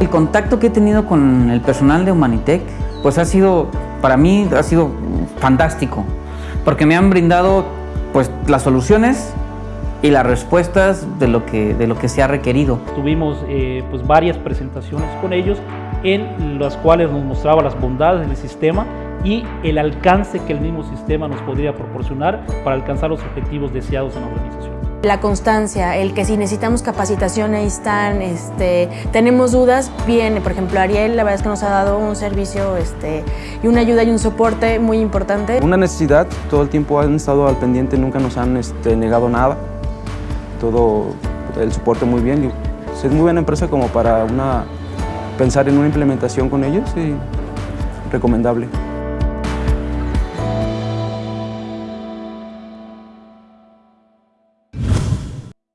El contacto que he tenido con el personal de Humanitec, pues ha sido, para mí, ha sido fantástico, porque me han brindado pues las soluciones y las respuestas de lo que, de lo que se ha requerido. Tuvimos eh, pues varias presentaciones con ellos en las cuales nos mostraba las bondades del sistema y el alcance que el mismo sistema nos podría proporcionar para alcanzar los objetivos deseados en la organización. La constancia, el que si necesitamos capacitación ahí están, este, tenemos dudas, viene, por ejemplo Ariel, la verdad es que nos ha dado un servicio este, y una ayuda y un soporte muy importante. Una necesidad, todo el tiempo han estado al pendiente, nunca nos han este, negado nada, todo el soporte muy bien. Es muy buena empresa como para una, pensar en una implementación con ellos y recomendable.